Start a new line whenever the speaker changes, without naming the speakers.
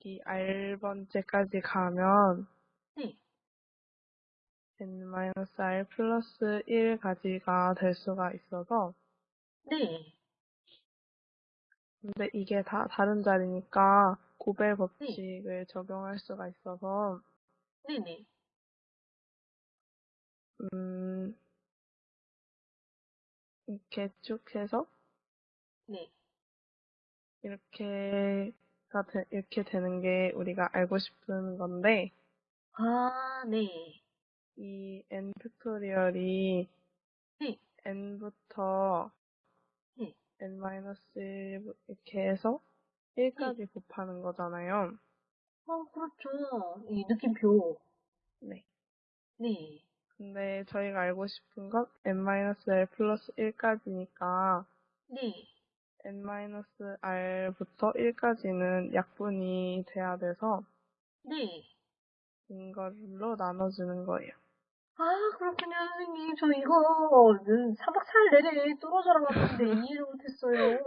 여기 R번째까지 가면
네.
n-r 플러스 1까지가 될 수가 있어서
네.
근데 이게 다 다른 자리니까 고벨 법칙을 적용할 수가 있어서
네네.
음 이렇게 쭉 해서
네.
이렇게 가 되, 이렇게 되는 게 우리가 알고 싶은 건데
아, 네.
이 n 팩토리얼이
네.
n부터
네.
n-1 이렇게 해서 1까지 곱하는 거잖아요.
어, 그렇죠. 이 느낌표.
네.
네.
근데 저희가 알고 싶은 건 n-r 플러스 1까지니까
네.
N-r부터 1까지는 약분이 돼야 돼서
네.
이걸로 나눠주는 거예요.
아, 그렇군요, 선생님. 저 이거 3박 4일 내내 떨어져 나갔는데 이해를 못했어요.